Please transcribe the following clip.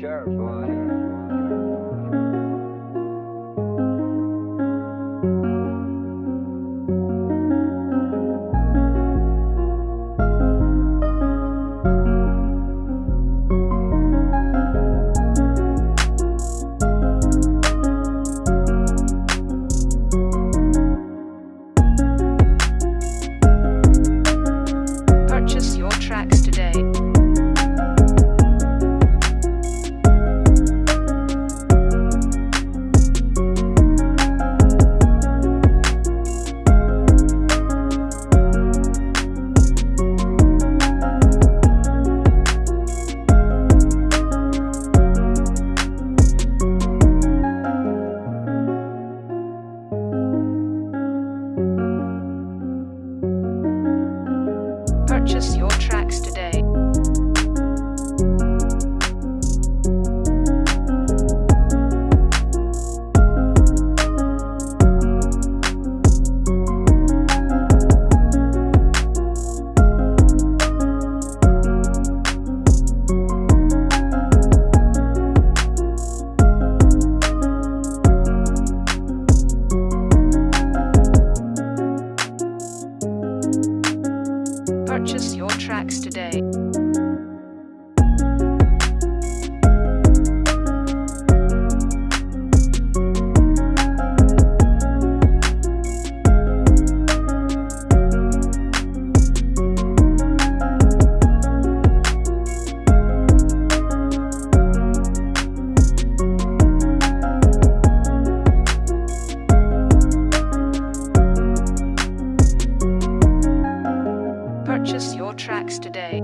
sure, boy. Purchase your tracks tracks today. Purchase your tracks today.